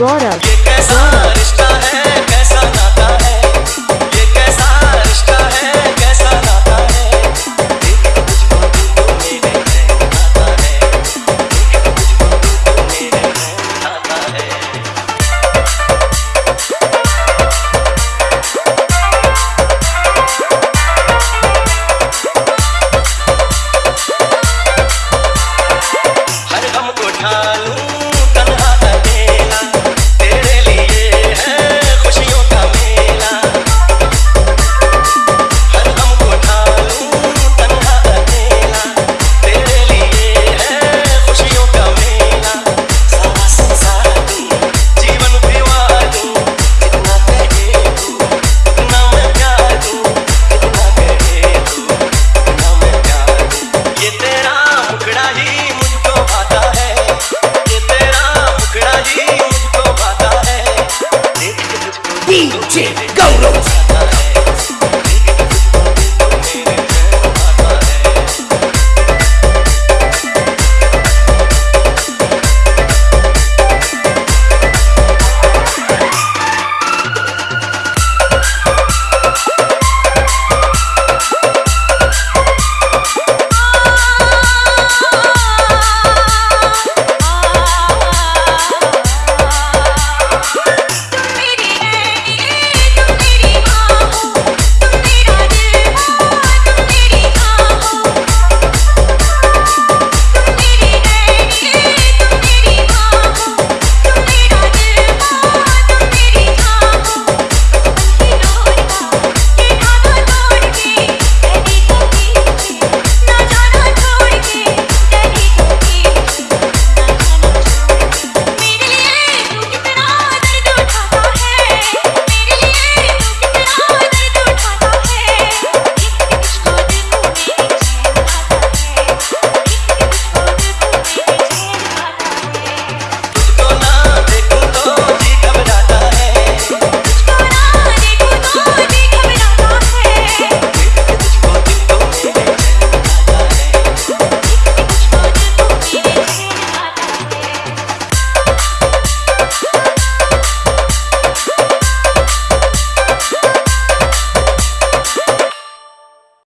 agora.